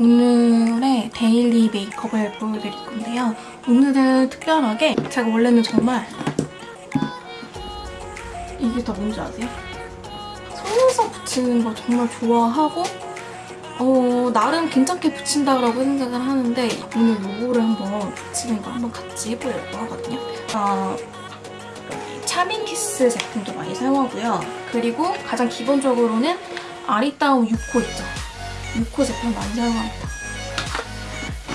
오늘의 데일리 메이크업을 보여드릴 건데요. 오늘은 특별하게 제가 원래는 정말 이게 다 뭔지 아세요? 속눈썹 붙이는 걸 정말 좋아하고 어, 나름 괜찮게 붙인다고 생각을 하는데 오늘 요거를 한번 붙이는 거 한번 같이 해보려고 하거든요. 어, 여기 차밍키스 제품도 많이 사용하고요. 그리고 가장 기본적으로는 아리따움 6호 있죠. 6호 제품 많이 사용합니다.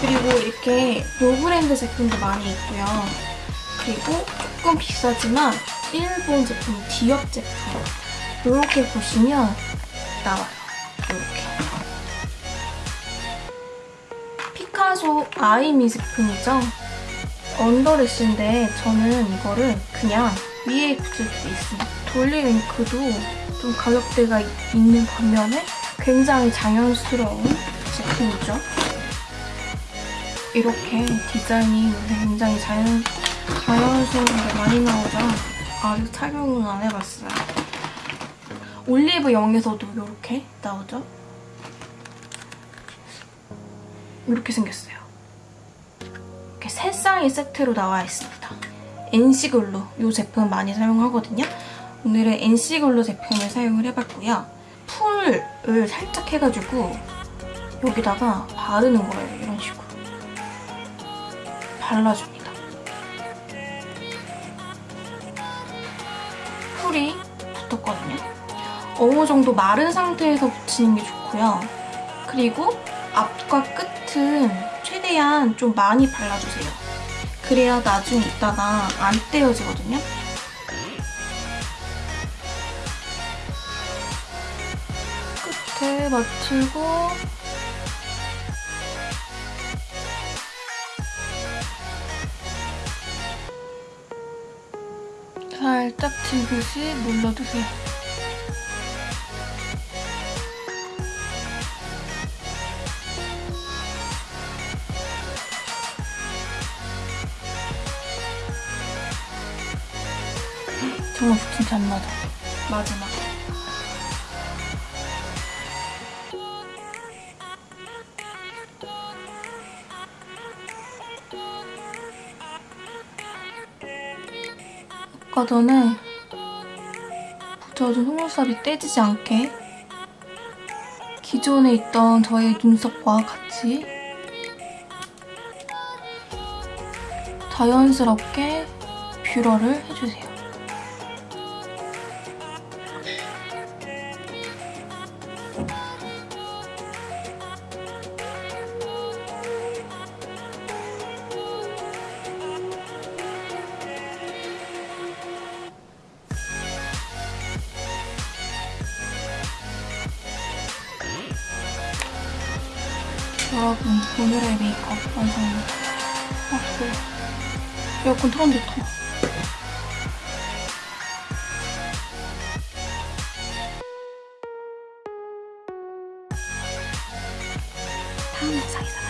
그리고 이렇게 노브랜드 제품도 많이 있고요. 그리고 조금 비싸지만 일본 제품, 디업 제품 이렇게 보시면 나와요. 이렇게. 피카소 아이미 제품이죠. under lash인데 저는 이거를 그냥 위에 붙일 수 있습니다. 돌리윙크도 좀 가격대가 있는 반면에 굉장히 자연스러운 제품이죠. 이렇게 디자인이 굉장히 자연, 자연스러운 게 많이 나오죠. 아직 착용은 안 해봤어요. 올리브 영에서도 이렇게 나오죠. 이렇게 생겼어요. 이렇게 세 쌍이 세트로 나와 있습니다. NC글루 이 제품 많이 사용하거든요. 오늘은 NC글루 제품을 사용을 해봤고요. 풀을 살짝 해가지고 여기다가 바르는 거예요. 이런 식으로. 발라줍니다. 풀이 붙었거든요. 어느 정도 마른 상태에서 붙이는 게 좋고요. 그리고 앞과 끝은 최대한 좀 많이 발라주세요. 그래야 나중에 있다가 안 떼어지거든요. 끝에 맞추고 살짝 지듯이 눌러주세요. 정말 안 맞아. 마지막. 아까 전에 붙여준 속눈썹이 떼지지 않게 기존에 있던 저의 눈썹과 같이 자연스럽게 뷰러를 해주세요. 여러분 오늘의 메이크업. 아 더워. 에어컨 틀었는데 더워. 다음 영상에서